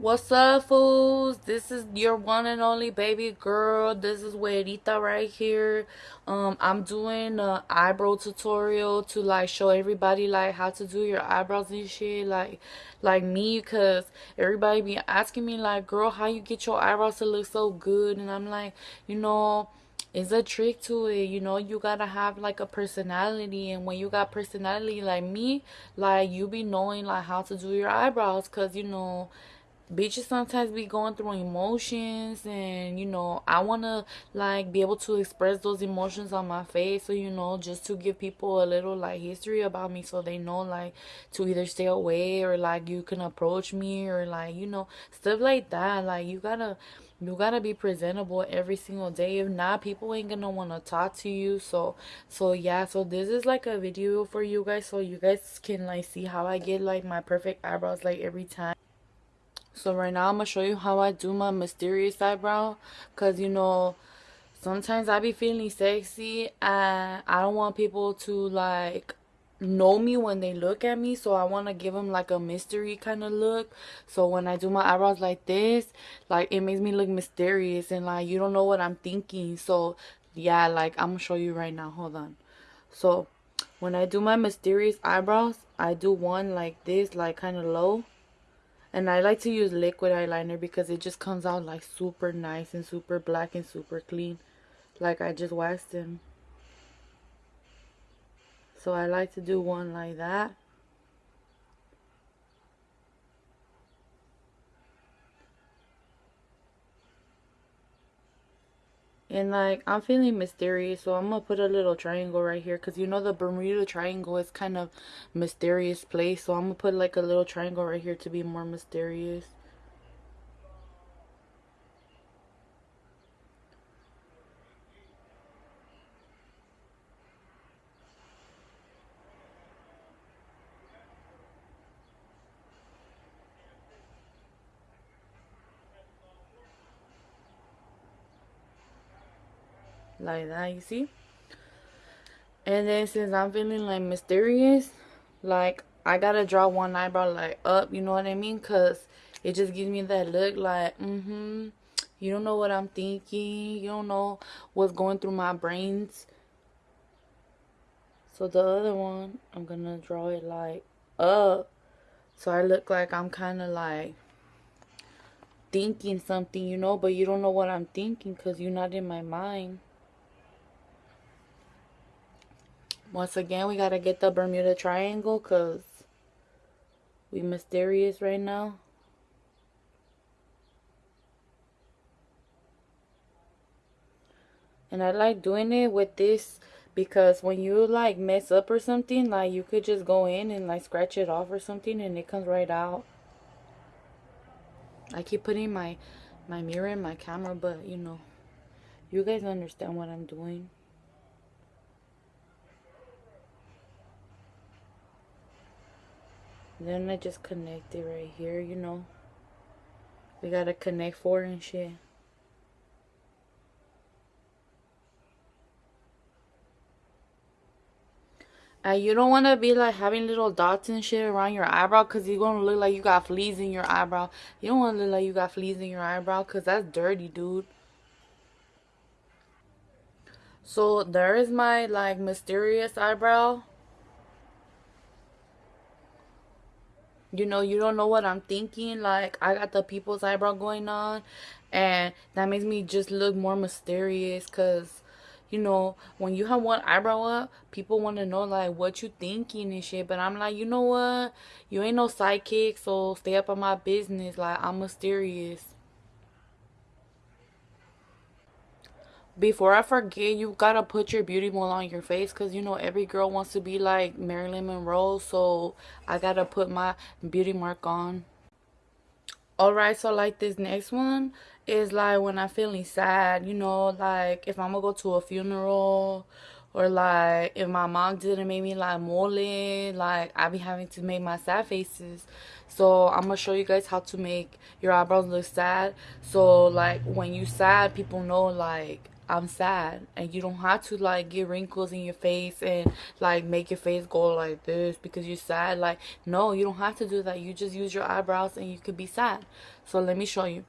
What's up, fools? This is your one and only baby girl. This is Güerita right here. Um, I'm doing a eyebrow tutorial to like show everybody like how to do your eyebrows and shit. Like, like me, cause everybody be asking me like, girl, how you get your eyebrows to look so good? And I'm like, you know it's a trick to it you know you gotta have like a personality and when you got personality like me like you be knowing like how to do your eyebrows because you know bitches sometimes be going through emotions and you know i want to like be able to express those emotions on my face so you know just to give people a little like history about me so they know like to either stay away or like you can approach me or like you know stuff like that. Like you gotta you gotta be presentable every single day. If not people ain't gonna want to talk to you. So so yeah so this is like a video for you guys so you guys can like see how i get like my perfect eyebrows like every time so right now I'm going to show you how I do my mysterious eyebrow. Because, you know, sometimes I be feeling sexy and I don't want people to, like, know me when they look at me. So I want to give them, like, a mystery kind of look. So when I do my eyebrows like this, like, it makes me look mysterious. And, like, you don't know what I'm thinking. So, yeah, like, I'm to show you right now. Hold on. So, when I do my mysterious eyebrows, I do one like this, like, kind of low and I like to use liquid eyeliner because it just comes out like super nice and super black and super clean. Like I just waxed them. So I like to do one like that. And like, I'm feeling mysterious, so I'm gonna put a little triangle right here. Because you know the Bermuda Triangle is kind of mysterious place. So I'm gonna put like a little triangle right here to be more mysterious. Like that you see and then since i'm feeling like mysterious like i gotta draw one eyebrow like up you know what i mean? Because it just gives me that look like mm-hmm you don't know what i'm thinking you don't know what's going through my brains. So the other one i'm gonna draw it like up. So i look like i'm kind of like thinking something you know? But you don't know what i'm thinking because you're not in my mind Once again, we gotta get the Bermuda Triangle because we mysterious right now. And I like doing it with this because when you like mess up or something, like you could just go in and like scratch it off or something and it comes right out. I keep putting my my mirror in my camera, but you know, you guys understand what I'm doing. Then I just connect it right here, you know. We gotta connect four and shit. And you don't want to be like having little dots and shit around your eyebrow because you're going to look like you got fleas in your eyebrow. You don't want to look like you got fleas in your eyebrow because that's dirty, dude. So there is my like mysterious eyebrow. You know you don't know what i'm thinking like i got the people's eyebrow going on and that makes me just look more mysterious because you know when you have one eyebrow up people want to know like what you thinking and shit but i'm like you know what? You ain't no sidekick so stay up on my business like i'm mysterious before I forget, you gotta put your beauty mole on your face because you know every girl wants to be like Marilyn Monroe. So I gotta put my beauty mark on. Alright, so like this next one is like when I'm feeling sad, you know, like if I'm gonna go to a funeral or like if my mom didn't make me like mole, like I be having to make my sad faces. So I'm gonna show you guys how to make your eyebrows look sad. So like when you sad, people know like I'm sad. And you don't have to like get wrinkles in your face and like make your face go like this because you're sad. Like, no, you don't have to do that. You just use your eyebrows and you could be sad. So let me show you.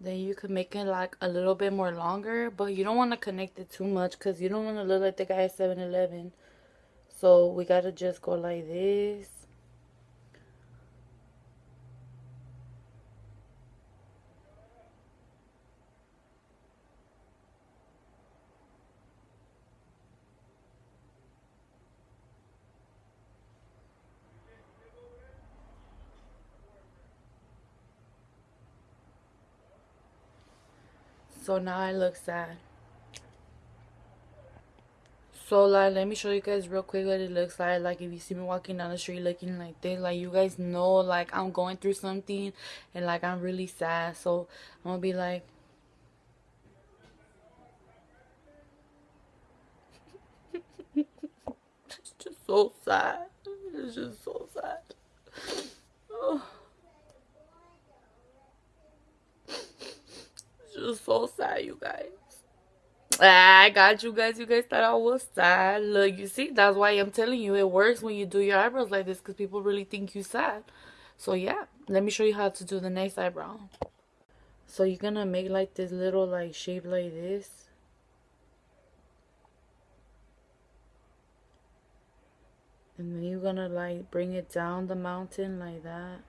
Then you could make it like a little bit more longer but you don't want to connect it too much because you don't want to look like the guy at 7-eleven so we gotta just go like this So now I look sad. So like let me show you guys real quick what it looks like. Like if you see me walking down the street looking like this, like you guys know like I'm going through something and like I'm really sad. So I'm gonna be like It's just so sad. It's just so sad. Oh. Just so sad, you guys. Ah, I got you guys. You guys thought I was sad. Look, you see, that's why I'm telling you it works when you do your eyebrows like this because people really think you sad. So yeah, let me show you how to do the next eyebrow. So you're gonna make like this little like shape like this. And then you're gonna like bring it down the mountain like that.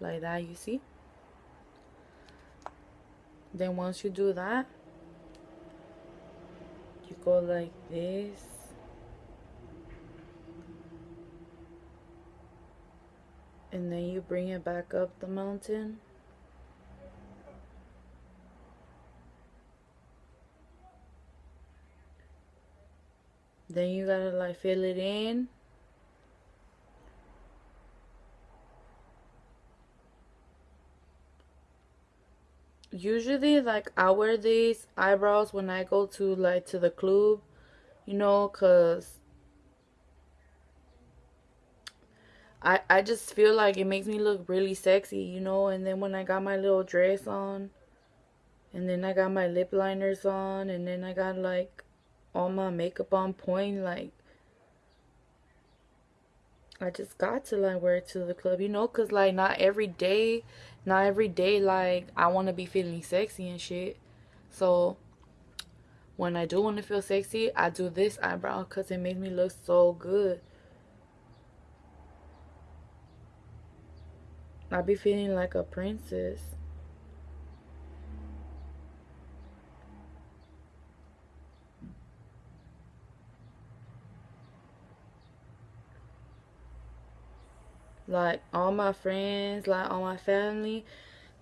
Like that you see? Then once you do that you go like this. And then you bring it back up the mountain. Then you gotta like fill it in usually like I wear these eyebrows when I go to like to the club, you know, cause I I just feel like it makes me look really sexy, you know, and then when I got my little dress on and then I got my lip liners on and then I got like all my makeup on point like I just got to like wear it to the club, you know, cause like not every day not every day like I want to be feeling sexy and shit. So when I do want to feel sexy, I do this eyebrow because it makes me look so good. I be feeling like a princess. Like all my friends like all my family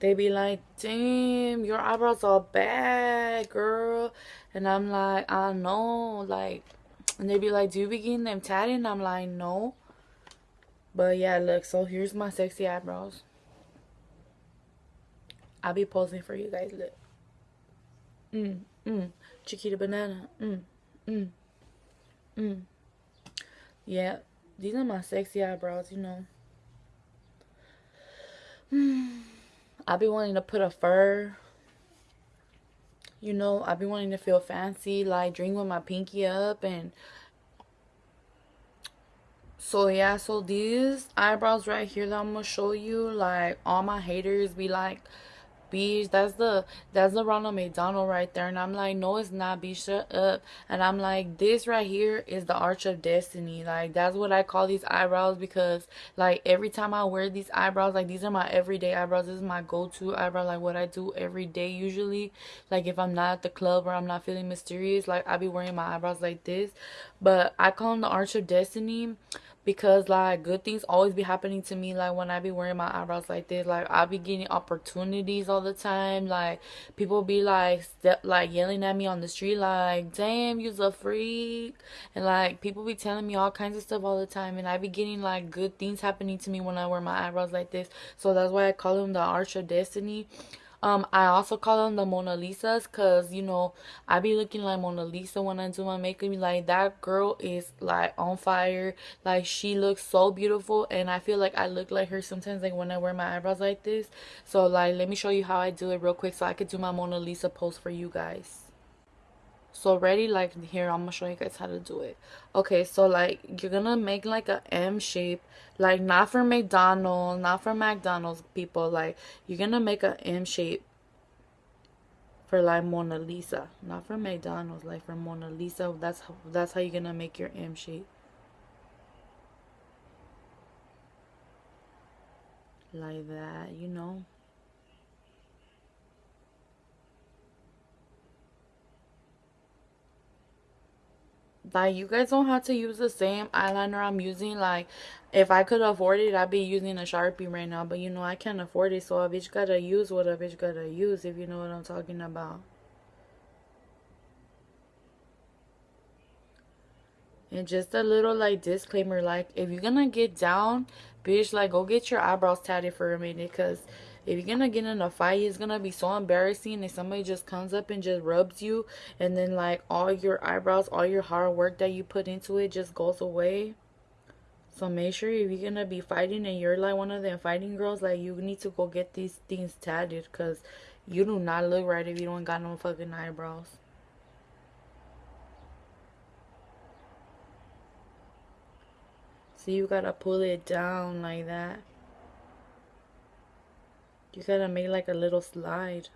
they be like damn your eyebrows are bad girl. And i'm like i know like and they be like do you be getting them tatted? And i'm like no. But yeah look so here's my sexy eyebrows. I'll be posing for you guys look. Mm mm. Chiquita banana mm mm mm. Yeah these are my sexy eyebrows you know I be wanting to put a fur. You know, I've been wanting to feel fancy, like drink with my pinky up and so yeah, so these eyebrows right here that I'm gonna show you, like all my haters be like Beach. That's the that's the Ronald McDonald right there. And I'm like, no, it's not. Be shut up. And I'm like, this right here is the Arch of Destiny. Like that's what I call these eyebrows because like every time I wear these eyebrows, like these are my everyday eyebrows. This is my go-to eyebrow. Like what I do every day usually. Like if I'm not at the club or I'm not feeling mysterious, like I'll be wearing my eyebrows like this. But I call them the Arch of Destiny because like good things always be happening to me like when i be wearing my eyebrows like this like i be getting opportunities all the time like people be like step like yelling at me on the street like damn you's a freak and like people be telling me all kinds of stuff all the time and i be getting like good things happening to me when i wear my eyebrows like this so that's why i call them the arch of destiny um, I also call them the Mona Lisas because, you know, I be looking like Mona Lisa when I do my makeup. Like, that girl is, like, on fire. Like, she looks so beautiful. And I feel like I look like her sometimes, like, when I wear my eyebrows like this. So, like, let me show you how I do it real quick so I could do my Mona Lisa pose for you guys so ready like here i'm gonna show you guys how to do it. Okay so like you're gonna make like a m shape like not for mcdonald's not for mcdonald's people like you're gonna make a m shape for like mona lisa. Not for mcdonald's like for mona lisa. That's how that's how you're gonna make your m shape. Like that you know like you guys don't have to use the same eyeliner I'm using. Like if I could afford it I'd be using a sharpie right now. But you know I can't afford it. So a bitch gotta use what a bitch gotta use if you know what I'm talking about. And just a little like disclaimer. Like if you're gonna get down bitch like go get your eyebrows tatted for a minute because if you're gonna get in a fight it's gonna be so embarrassing if somebody just comes up and just rubs you and then like all your eyebrows all your hard work that you put into it just goes away so make sure if you're gonna be fighting and you're like one of them fighting girls like you need to go get these things tatted because you do not look right if you don't got no fucking eyebrows So you gotta pull it down like that. You gotta make like a little slide.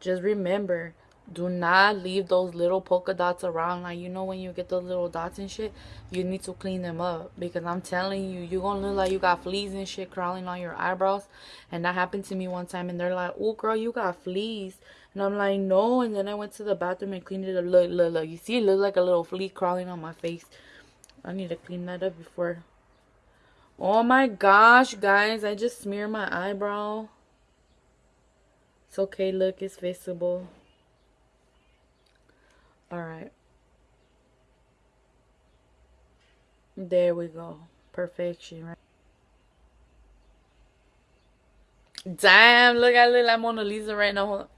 Just remember, do not leave those little polka dots around. Like, you know, when you get those little dots and shit, you need to clean them up. Because I'm telling you, you're gonna look like you got fleas and shit crawling on your eyebrows. And that happened to me one time. And they're like, oh, girl, you got fleas. And I'm like, no. And then I went to the bathroom and cleaned it up. Look, look, look. You see, it looks like a little flea crawling on my face. I need to clean that up before Oh my gosh, guys. I just smeared my eyebrow. It's okay. Look, it's visible. Alright. There we go. Perfection, right? Damn, look, I look like Mona Lisa right now.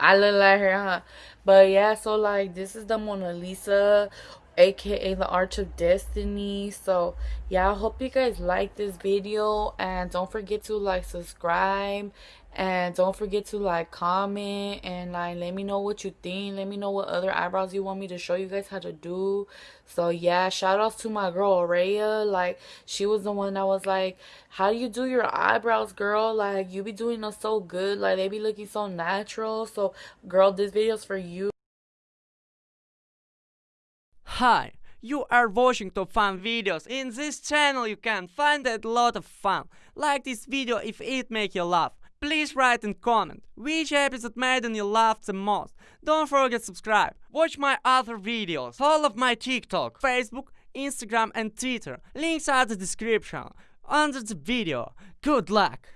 I look like her, huh? But yeah, so like this is the Mona Lisa aka the arch of destiny. So yeah i hope you guys like this video and don't forget to like subscribe and don't forget to like comment and like let me know what you think. Let me know what other eyebrows you want me to show you guys how to do. So yeah shout outs to my girl Aurea like she was the one that was like how do you do your eyebrows girl? Like you be doing them so good. Like they be looking so natural. So girl this video's for you Hi, you are watching top fun videos. In this channel you can find a lot of fun. Like this video if it make you laugh. Please write and comment which episode made you laugh the most. Don't forget subscribe. Watch my other videos. Follow my TikTok, Facebook, Instagram and Twitter. Links are the description under the video. Good luck!